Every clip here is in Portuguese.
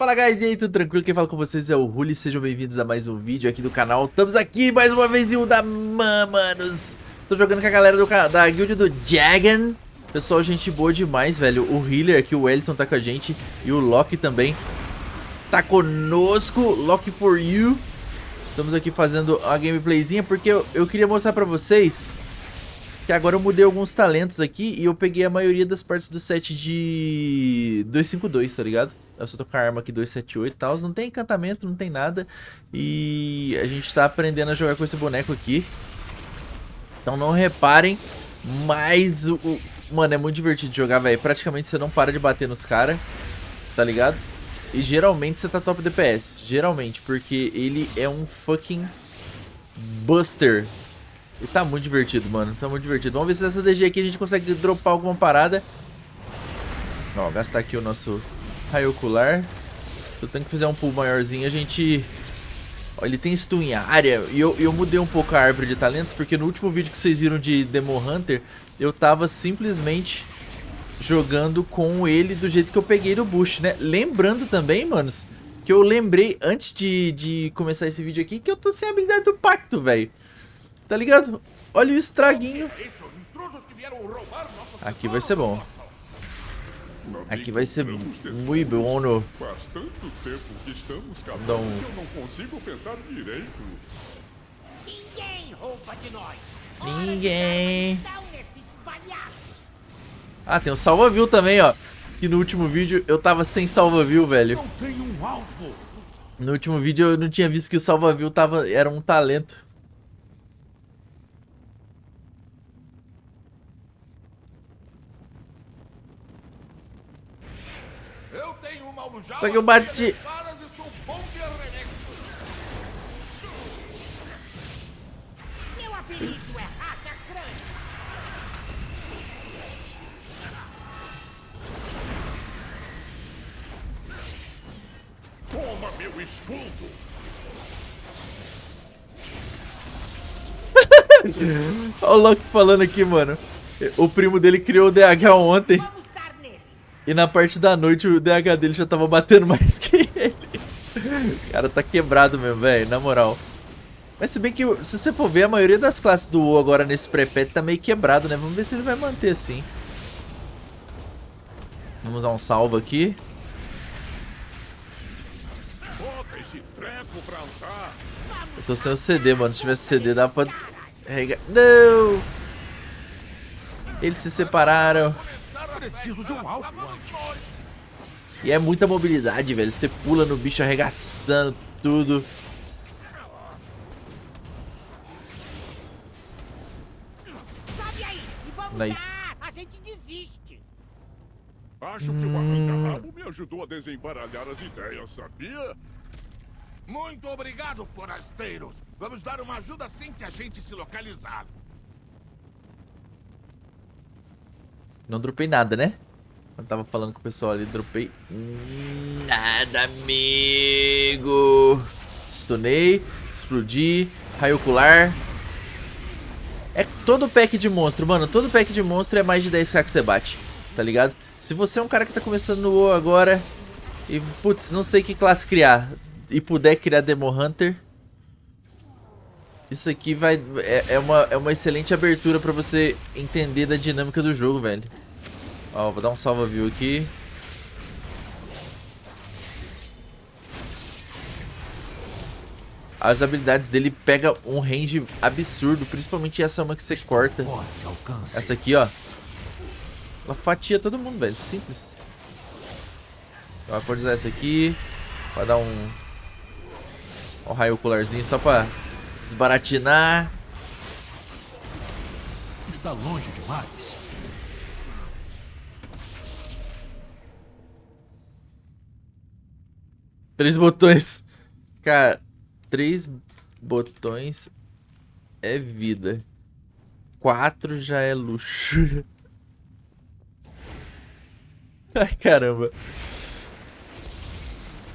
Fala guys, e aí, tudo tranquilo? Quem fala com vocês é o Ruli, sejam bem-vindos a mais um vídeo aqui do canal. Estamos aqui mais uma vez em um da manos. Tô jogando com a galera do, da guild do Jagan. Pessoal, gente boa demais, velho. O healer aqui, o Wellington tá com a gente. E o Loki também tá conosco. Loki for you. Estamos aqui fazendo a gameplayzinha porque eu, eu queria mostrar pra vocês que agora eu mudei alguns talentos aqui e eu peguei a maioria das partes do set de 252, tá ligado? Eu só tô com a arma aqui 278 e tal, não tem encantamento, não tem nada. E a gente tá aprendendo a jogar com esse boneco aqui. Então não reparem, mas o... mano, é muito divertido jogar, velho. Praticamente você não para de bater nos caras, tá ligado? E geralmente você tá top DPS, geralmente, porque ele é um fucking buster, e tá muito divertido, mano. Tá muito divertido. Vamos ver se nessa DG aqui a gente consegue dropar alguma parada. Ó, gastar aqui o nosso raio ocular. Se eu tenho que fazer um pull maiorzinho, a gente... Ó, ele tem stun em área. E eu, eu mudei um pouco a árvore de talentos, porque no último vídeo que vocês viram de Demo Hunter, eu tava simplesmente jogando com ele do jeito que eu peguei do Bush, né? Lembrando também, manos, que eu lembrei antes de, de começar esse vídeo aqui que eu tô sem a habilidade do pacto, velho. Tá ligado? Olha o estraguinho. Aqui vai ser bom. Aqui vai ser muito bom. No... Dá um... Ninguém. Ah, tem o salva-viu também, ó. E no último vídeo eu tava sem salva-viu, velho. No último vídeo eu não tinha visto que o salva-viu tava... era um talento. Só que eu bati. Meu apelido é Toma meu escudo. Olha o Loki falando aqui, mano. O primo dele criou o DH ontem. E na parte da noite o DH dele já tava batendo mais que ele. O cara tá quebrado mesmo, velho, na moral. Mas se bem que, se você for ver, a maioria das classes do WoW agora nesse pré-pet tá meio quebrado, né? Vamos ver se ele vai manter assim. Vamos usar um salvo aqui. Eu tô sem o CD, mano. Se tivesse CD, dava pra... Não! Eles se separaram. Preciso de um alvo E é muita mobilidade, velho. Você pula no bicho arregaçando tudo. Nice. A gente desiste. Acho que o arranca-rabo me ajudou a desembaralhar as ideias, sabia? Muito obrigado, forasteiros. Vamos dar uma ajuda assim que a gente se localizar. Não dropei nada, né? Eu tava falando com o pessoal ali, dropei nada, amigo. Stunei, explodi, raio ocular. É todo pack de monstro, mano. Todo pack de monstro é mais de 10k que você bate, tá ligado? Se você é um cara que tá começando no WoW agora e, putz, não sei que classe criar e puder criar Demo Hunter, isso aqui vai é, é, uma, é uma excelente abertura pra você entender da dinâmica do jogo, velho. Ó, vou dar um salva view aqui. As habilidades dele pegam um range absurdo, principalmente essa uma que você corta. Essa aqui, ó. Ela fatia todo mundo, velho. Simples. Então, pode usar essa aqui. Pra dar um... Um raio ocularzinho só pra desbaratinar. Está longe demais. Três botões. Cara, três botões é vida. Quatro já é luxo. Ai, caramba.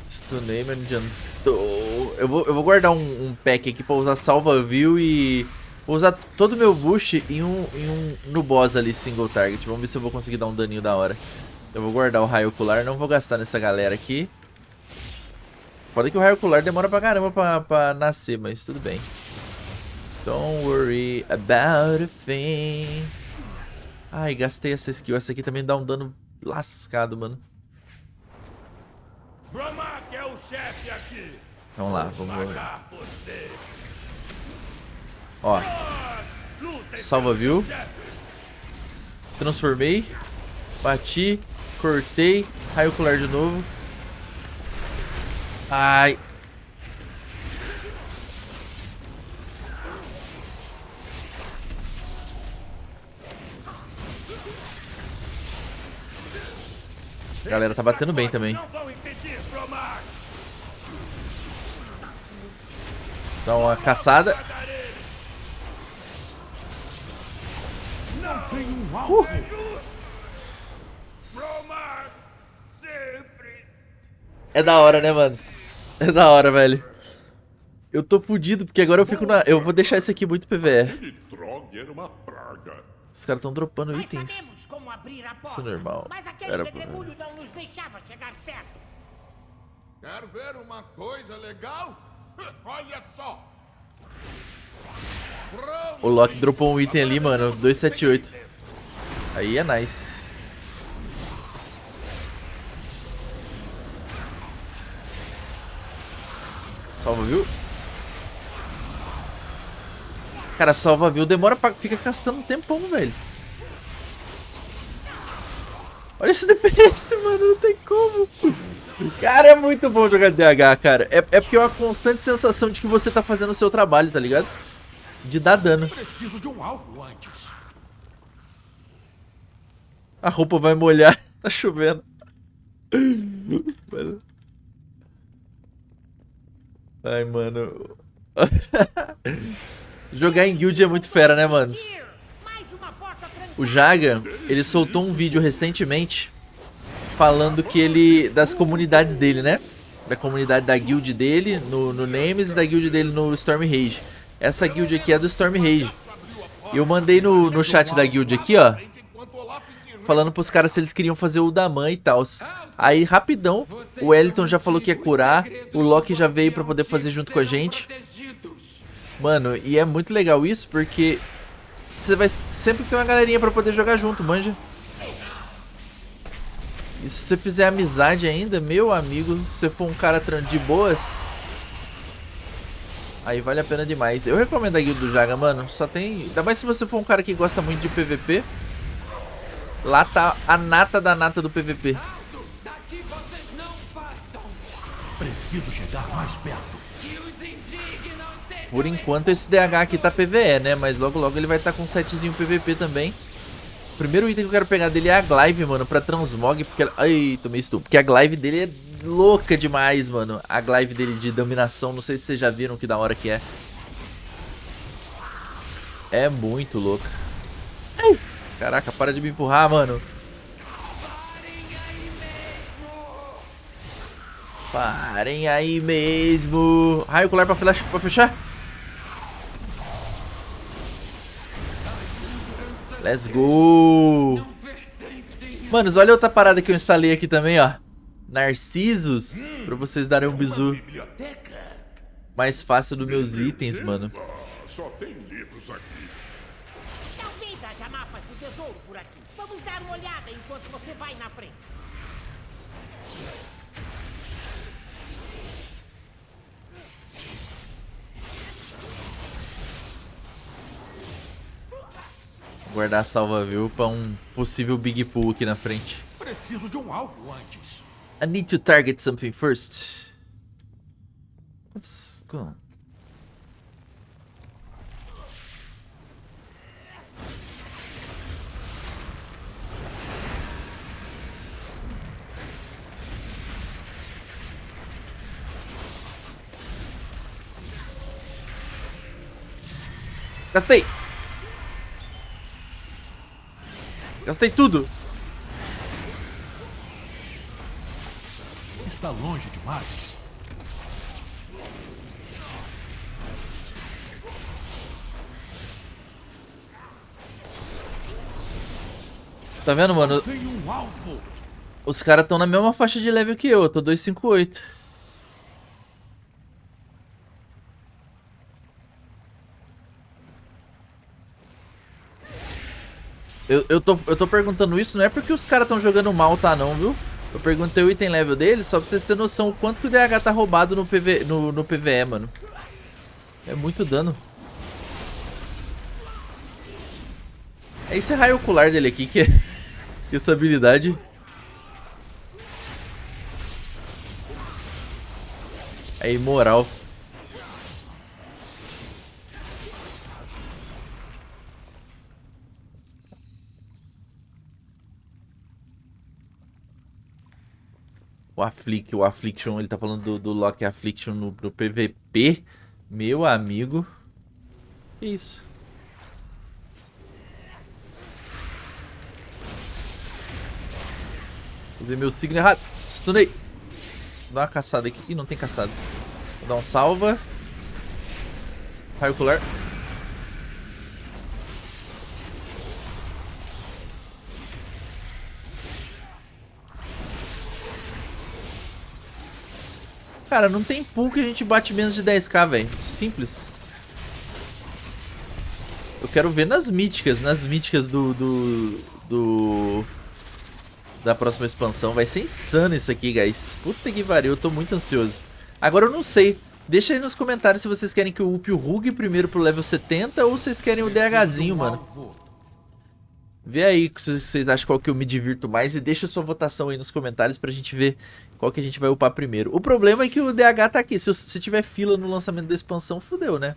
Stunei, não adiantou. Eu vou, eu vou guardar um, um pack aqui pra usar salva-view e... Vou usar todo o meu boost em um, em um, no boss ali, single target. Vamos ver se eu vou conseguir dar um daninho da hora. Eu vou guardar o raio ocular, não vou gastar nessa galera aqui. Pode que o raio ocular demora pra caramba pra, pra nascer, mas tudo bem. Don't worry about a thing. Ai, gastei essa skill. Essa aqui também dá um dano lascado, mano. Bromak é o chefe. Vamos lá, vamos lá. Ó, salva, viu? Transformei. Bati. Cortei. Raio ocular de novo. Ai. A galera tá batendo bem também. Não vão impedir, Bromak. Dá uma caçada. Sempre. É da hora, né, manos? É da hora, velho. Eu tô fudido, porque agora eu fico na... Eu vou deixar esse aqui muito PVE. Os caras tão dropando Nós itens. sabemos como abrir a porta. Isso é normal. Mas aquele Era pedregulho não nos deixava chegar perto. Quer ver uma coisa legal? O Loki dropou um item ali, mano. 278. Aí é nice. Salva, viu? Cara, salva, viu? Demora pra... Fica gastando um tempão, velho. Olha esse DPS, mano. Não tem como. Cara, é muito bom jogar DH, cara. É, é porque é uma constante sensação de que você tá fazendo o seu trabalho, tá ligado? De dar dano. Preciso de um alvo antes. A roupa vai molhar. Tá chovendo. Ai, mano. Jogar em guild é muito fera, né, manos? O Jaga, ele soltou um vídeo recentemente falando que ele. das comunidades dele, né? Da comunidade da guild dele no, no e da guild dele no Storm Rage. Essa guild aqui é do Storm Rage. Eu mandei no, no chat da guild aqui, ó. Falando pros caras se eles queriam fazer o Daman e tal. Aí, rapidão, o Wellington já falou que ia curar. O Loki já veio pra poder fazer junto com a gente. Mano, e é muito legal isso porque você vai sempre ter uma galerinha pra poder jogar junto, manja. E se você fizer amizade ainda, meu amigo, se você for um cara de boas, aí vale a pena demais. Eu recomendo a guilda do Jaga, mano. Só tem. Ainda mais se você for um cara que gosta muito de PVP. Lá tá a nata da nata do PVP. Preciso chegar mais perto. Por enquanto esse DH aqui tá PVE, né? Mas logo logo ele vai estar tá com um setzinho PVP também. O primeiro item que eu quero pegar dele é a Glaive, mano, pra transmog, porque... ela- Ai, tomei estupro. Porque a Glaive dele é louca demais, mano. A Glaive dele de dominação, não sei se vocês já viram que da hora que é. É muito louca. Caraca, para de me empurrar, mano. Parem aí mesmo. Raio ocular pra, flash, pra fechar. Let's go. Manos, olha outra parada que eu instalei aqui também, ó. Narcisos, pra vocês darem um bizu mais fácil dos meus itens, mano. Guardar a salva viu pra um possível big pull aqui na frente. Preciso de um alvo antes. I need to target something first. Going on? Gastei! Gastei tudo! Está longe demais. Tá vendo, mano? Os caras estão na mesma faixa de level que eu, eu tô 258. Eu, eu, tô, eu tô perguntando isso, não é porque os caras estão jogando mal, tá não, viu? Eu perguntei o item level dele só pra vocês terem noção o quanto que o DH tá roubado no, PV, no, no PVE, mano. É muito dano. É esse raio ocular dele aqui que é, que é essa habilidade. É imoral. O Afflict, o Affliction, ele tá falando do, do Lock Affliction no, no PVP. Meu amigo. Que isso? Usei meu signo errado. Stunei. Vou dar uma caçada aqui. Ih, não tem caçada. Vou dar um salva. Raio ocular. Cara, não tem pool que a gente bate menos de 10k, velho. Simples. Eu quero ver nas míticas, nas míticas do, do, do... Da próxima expansão. Vai ser insano isso aqui, guys. Puta que pariu, eu tô muito ansioso. Agora eu não sei. Deixa aí nos comentários se vocês querem que eu upe o Rug primeiro pro level 70 ou vocês querem o DHzinho, mano. Vê aí se vocês acham qual que eu me divirto mais e deixa sua votação aí nos comentários pra gente ver qual que a gente vai upar primeiro. O problema é que o DH tá aqui. Se, se tiver fila no lançamento da expansão, fudeu, né?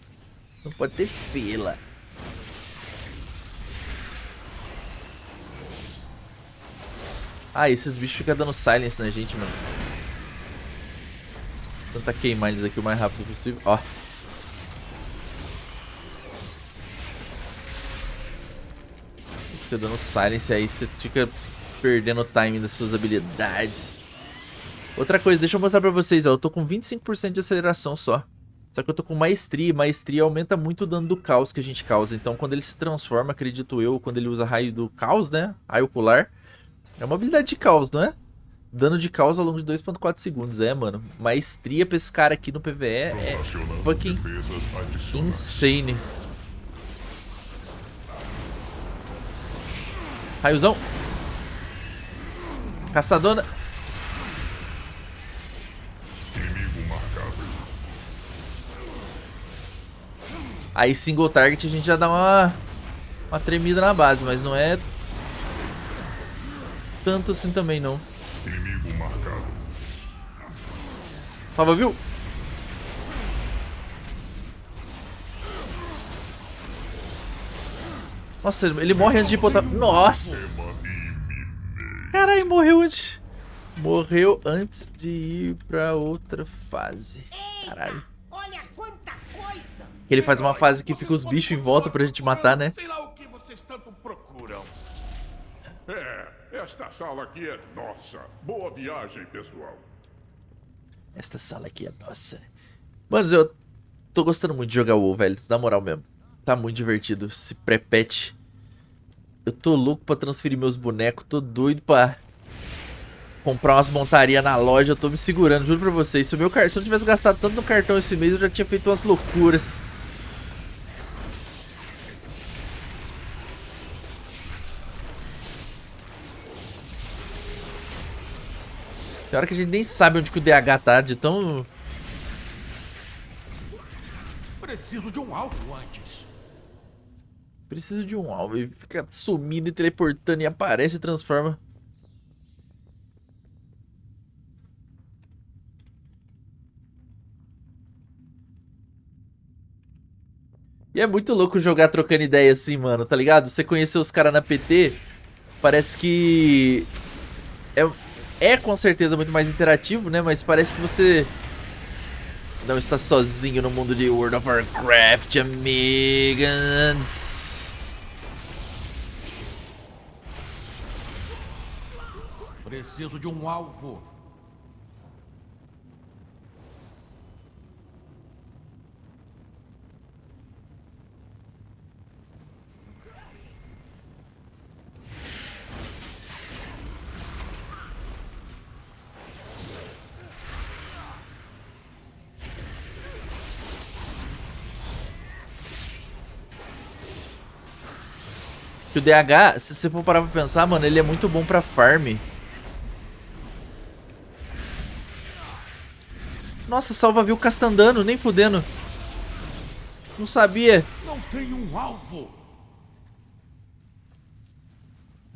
Não pode ter fila. Ah, esses bichos ficam dando silence na gente, mano. Vou tentar queimar eles aqui o mais rápido possível. Ó. fica dando silence aí, você fica perdendo o timing das suas habilidades. Outra coisa, deixa eu mostrar pra vocês, ó, eu tô com 25% de aceleração só. Só que eu tô com maestria, e maestria aumenta muito o dano do caos que a gente causa. Então quando ele se transforma, acredito eu, quando ele usa raio do caos, né, raio ocular, é uma habilidade de caos, não é? Dano de caos ao longo de 2.4 segundos, é, mano. Maestria pra esse cara aqui no PvE é fucking insane. Raiozão. Caçadona. Aí single target a gente já dá uma, uma tremida na base, mas não é tanto assim também não. Inimigo marcado. Salva, viu? Nossa, ele morre antes de botar... Nossa! Caralho, morreu antes. Morreu antes de ir pra outra fase. Caralho. Olha quanta coisa! Ele faz uma fase que fica os bichos em volta pra gente matar, né? Sei lá o que vocês tanto procuram. É, esta sala aqui é nossa. Boa viagem, pessoal. Esta sala aqui é nossa. Mano, eu tô gostando muito de jogar WoW, velho. Na moral mesmo. Tá muito divertido esse pré-patch. Eu tô louco pra transferir meus bonecos. Tô doido pra comprar umas montarias na loja. Eu tô me segurando, juro pra vocês. Se, o meu, se eu tivesse gastado tanto no cartão esse mês, eu já tinha feito umas loucuras. Tem hora que a gente nem sabe onde que o DH tá, de tão... Preciso de um alvo antes. Preciso de um alvo. Ele fica sumindo e teleportando e aparece e transforma. E é muito louco jogar trocando ideia assim, mano, tá ligado? Você conheceu os caras na PT, parece que... É, é com certeza muito mais interativo, né? Mas parece que você não está sozinho no mundo de World of Warcraft, amigas. Preciso de um alvo. o DH, se você for parar pra pensar, mano, ele é muito bom pra farm. Nossa, salva viu Castandano, nem fudendo. Não sabia. Não tem um alvo.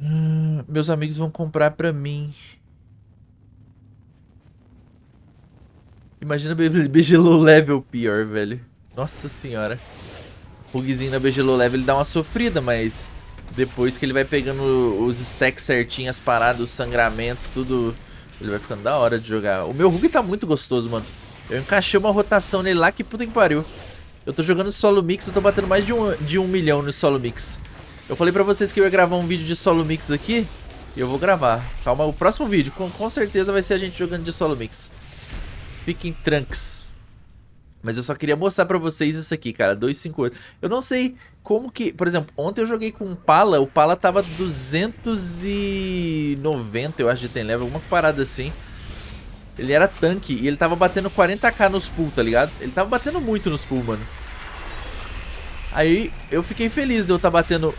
Hum, meus amigos vão comprar pra mim. Imagina Begelou level pior, velho. Nossa senhora. O Rugzinho na Begelou level ele dá uma sofrida, mas... Depois que ele vai pegando os stacks certinho, as paradas, os sangramentos, tudo... Ele vai ficando da hora de jogar. O meu Rug tá muito gostoso, mano. Eu encaixei uma rotação nele lá que puta que pariu. Eu tô jogando solo mix, eu tô batendo mais de um, de um milhão no solo mix. Eu falei pra vocês que eu ia gravar um vídeo de solo mix aqui. E eu vou gravar. Calma, o próximo vídeo com, com certeza vai ser a gente jogando de solo mix. Fiquem tranks. Mas eu só queria mostrar pra vocês isso aqui, cara. 258. Eu não sei como que... Por exemplo, ontem eu joguei com o Pala. O Pala tava 290, eu acho, de tem level. Alguma parada assim. Ele era tanque e ele tava batendo 40k nos pool, tá ligado? Ele tava batendo muito nos pool, mano. Aí eu fiquei feliz de eu estar tá batendo...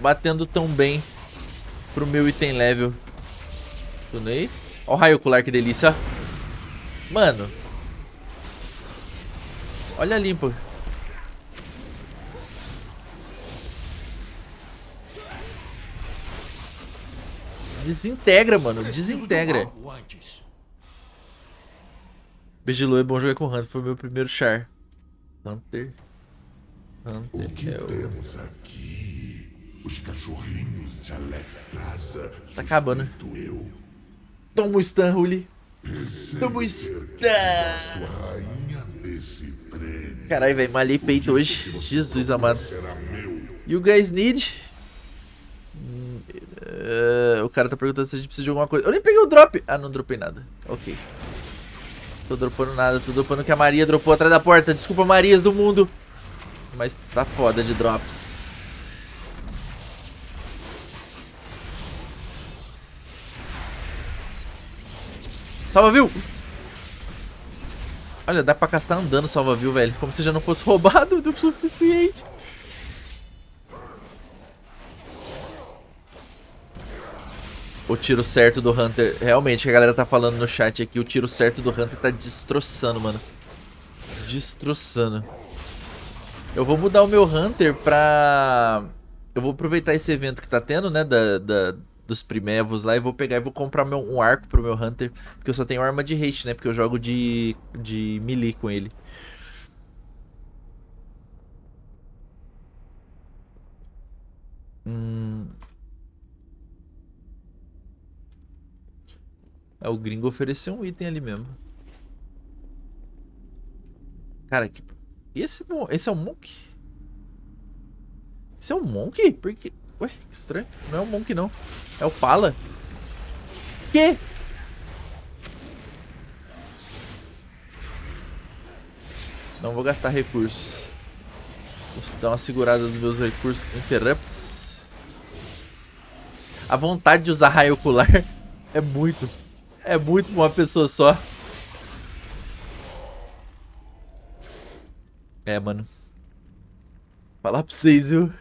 Batendo tão bem pro meu item level. Tunei. Ó o raio ocular, que delícia. Mano. Olha a Desintegra, mano. Desintegra. Begilu é bom jogar com Hunter. Foi meu primeiro char. Hunter. Hunter. O que é o... temos aqui? Os cachorrinhos de Alex Plaza. Tá acabando. Eu. Toma o stun, Ruli. Toma o stun. Caralho, velho. Malhei peito hoje. Jesus amado. You guys need... Uh, o cara tá perguntando se a gente precisa de alguma coisa. Eu nem peguei o drop. Ah, não dropei nada. Ok. Tô dropando nada. Tô dropando que a Maria dropou atrás da porta. Desculpa, Marias do mundo. Mas tá foda de drops. Salva, viu? Olha, dá pra castar andando salva, viu, velho? Como se já não fosse roubado o suficiente. O tiro certo do Hunter. Realmente, a galera tá falando no chat aqui, o tiro certo do Hunter tá destroçando, mano. Destroçando. Eu vou mudar o meu Hunter pra... Eu vou aproveitar esse evento que tá tendo, né, da, da dos primevos lá e vou pegar e vou comprar meu, um arco pro meu Hunter, porque eu só tenho arma de haste, né, porque eu jogo de, de melee com ele. Hum... É, o gringo ofereceu um item ali mesmo. Cara, que... Esse, esse é um Monk? Esse é um Monk? Porque... Ué, que estranho. Não é um Monk, não. É o Pala. Que? Não vou gastar recursos. Vou dar uma segurada nos meus recursos. Interrupts. A vontade de usar raio ocular é muito é muito uma pessoa só. É, mano. Falar pra vocês, viu?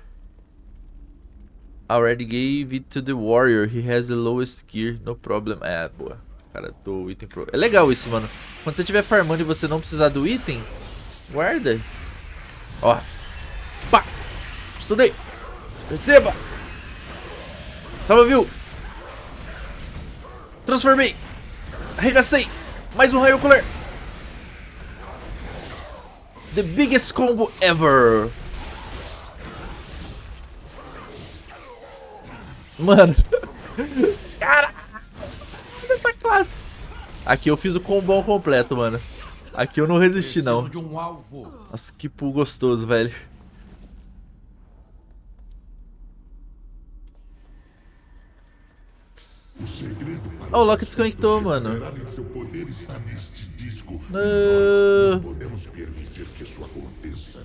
Already gave it to the warrior. He has the lowest gear. No problem. É, boa. Cara, do item pro... É legal isso, mano. Quando você estiver farmando e você não precisar do item, guarda. Ó. Pá! Estudei. Receba. Salva, viu? Transformei. Arregacei! Mais um raio ocular! The biggest combo ever! Mano! Cara! Dessa classe! Aqui eu fiz o combo completo, mano. Aqui eu não resisti, não. Nossa, que pulo gostoso, velho. Oh, o Loki desconectou, mano. Não podemos permitir que isso aconteça.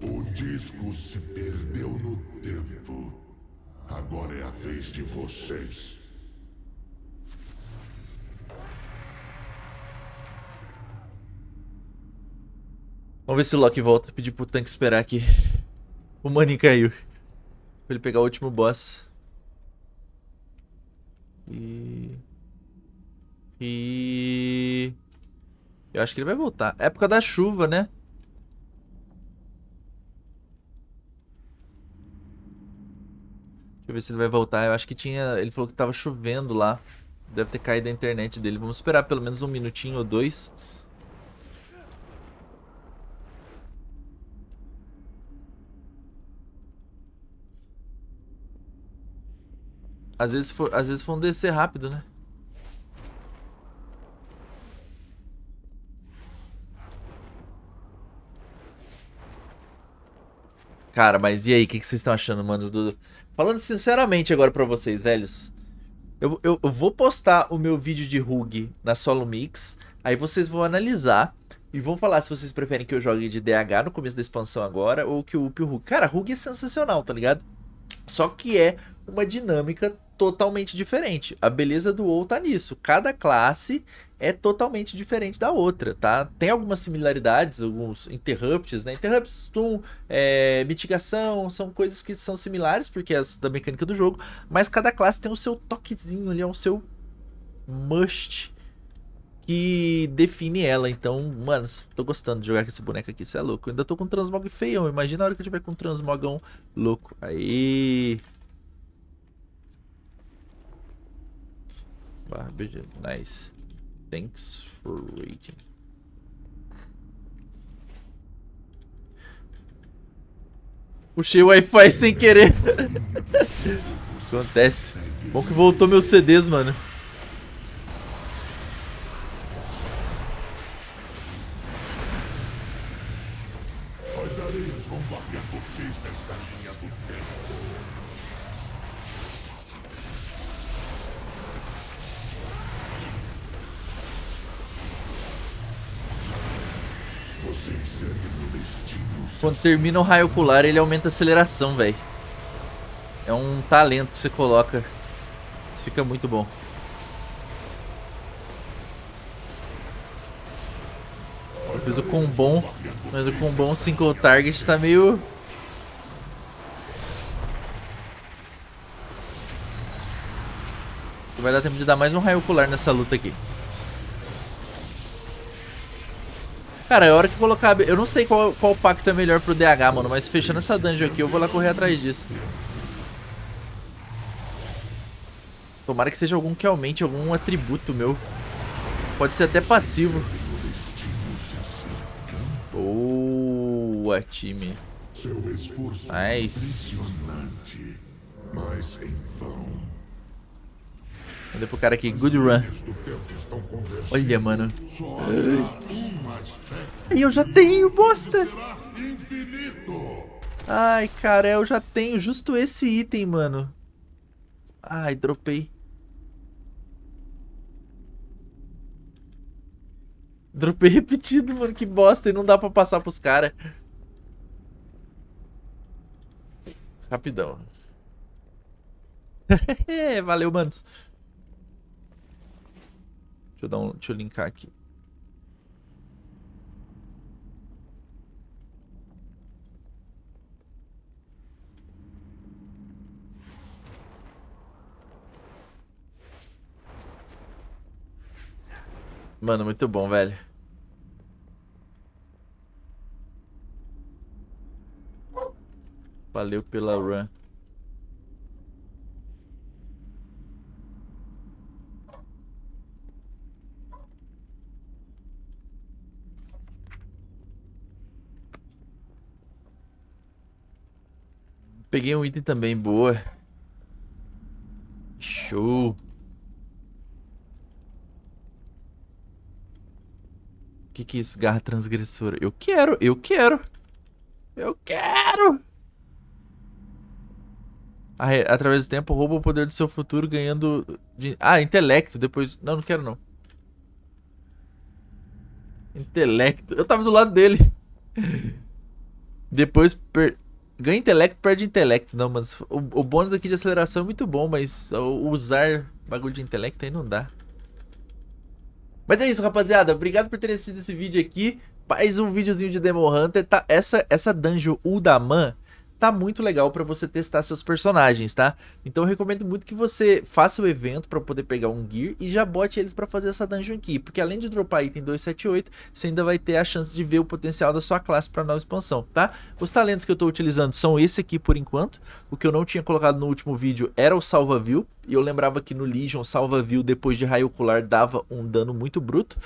O disco se perdeu no tempo. Agora é a vez de vocês. Vamos ver se o Loki volta. Pedir pro tanque esperar aqui. O maninho caiu. Pra ele pegar o último boss. E... E... Eu acho que ele vai voltar. Época da chuva, né? Deixa eu ver se ele vai voltar. Eu acho que tinha... Ele falou que tava chovendo lá. Deve ter caído a internet dele. Vamos esperar pelo menos um minutinho ou dois. Às vezes, for, às vezes vão descer rápido, né? Cara, mas e aí? O que, que vocês estão achando, manos? Do... Falando sinceramente agora pra vocês, velhos. Eu, eu, eu, vou postar o meu vídeo de Rug na Solo Mix. Aí vocês vão analisar. E vão falar se vocês preferem que eu jogue de DH no começo da expansão agora. Ou que eu upe o Rug. Cara, Rug é sensacional, tá ligado? Só que é uma dinâmica totalmente diferente. A beleza do WoW tá nisso. Cada classe é totalmente diferente da outra, tá? Tem algumas similaridades, alguns interrupts, né? Interrupts, stun, é, mitigação, são coisas que são similares, porque é da mecânica do jogo, mas cada classe tem o seu toquezinho ali, é o seu must que define ela. Então, mano, tô gostando de jogar com esse boneco aqui, você é louco. Eu ainda tô com um transmog feião, imagina a hora que eu tiver com um transmogão louco. Aí... Barra BG. Nice. Thanks for waiting. Puxei o Wi-Fi sem querer. Acontece. Bom que voltou meus CDs, mano. Termina o raio ocular, ele aumenta a aceleração, velho. É um talento que você coloca. Isso fica muito bom. Eu fiz o combom, mas o combom single target tá meio... Vai dar tempo de dar mais um raio ocular nessa luta aqui. Cara, é hora que colocar... Eu não sei qual, qual pacto é melhor pro DH, mano. Mas fechando essa dungeon aqui, eu vou lá correr atrás disso. Tomara que seja algum que aumente algum atributo meu. Pode ser até passivo. Boa, time. Esforço Nice. mas em vão. Mandei pro cara aqui. Good run. Olha, mano. E eu já tenho, bosta. Ai, cara, eu já tenho justo esse item, mano. Ai, dropei. Dropei repetido, mano. Que bosta. E não dá pra passar pros caras. Rapidão. Valeu, manos. Deixa eu dar um, deixa eu linkar aqui. Mano, muito bom, velho. Valeu pela run. Peguei um item também, boa. Show. Que, que é isso? Garra transgressora. Eu quero, eu quero. Eu quero. Através do tempo, rouba o poder do seu futuro ganhando... de- Ah, intelecto. Depois... Não, não quero não. Intelecto. Eu tava do lado dele. Depois... Per... Ganha intelecto, perde intelecto. Não, mas o, o bônus aqui de aceleração é muito bom, mas usar bagulho de intelecto aí não dá. Mas é isso, rapaziada. Obrigado por terem assistido esse vídeo aqui. mais um videozinho de Demon Hunter. Tá, essa, essa dungeon Uldaman tá muito legal para você testar seus personagens, tá? Então eu recomendo muito que você faça o evento para poder pegar um gear e já bote eles para fazer essa dungeon aqui, porque além de dropar item 278, você ainda vai ter a chance de ver o potencial da sua classe para nova expansão, tá? Os talentos que eu estou utilizando são esse aqui por enquanto, o que eu não tinha colocado no último vídeo era o salva view, e eu lembrava que no Legion salva view depois de raio ocular dava um dano muito bruto,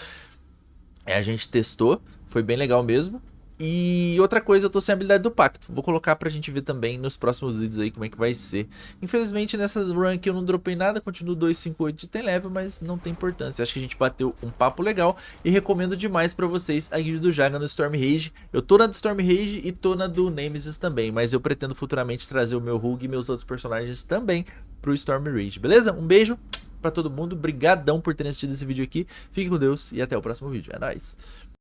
é, a gente testou, foi bem legal mesmo. E outra coisa, eu tô sem a habilidade do pacto. Vou colocar pra gente ver também nos próximos vídeos aí como é que vai ser. Infelizmente nessa run aqui eu não dropei nada, continuo 258 de tem level, mas não tem importância. Acho que a gente bateu um papo legal e recomendo demais pra vocês a guild do Jaga no Storm Rage. Eu tô na do Storm Rage e tô na do Nemesis também, mas eu pretendo futuramente trazer o meu Hug e meus outros personagens também pro Storm Rage, beleza? Um beijo pra todo mundo, brigadão por terem assistido esse vídeo aqui. Fique com Deus e até o próximo vídeo. É nóis!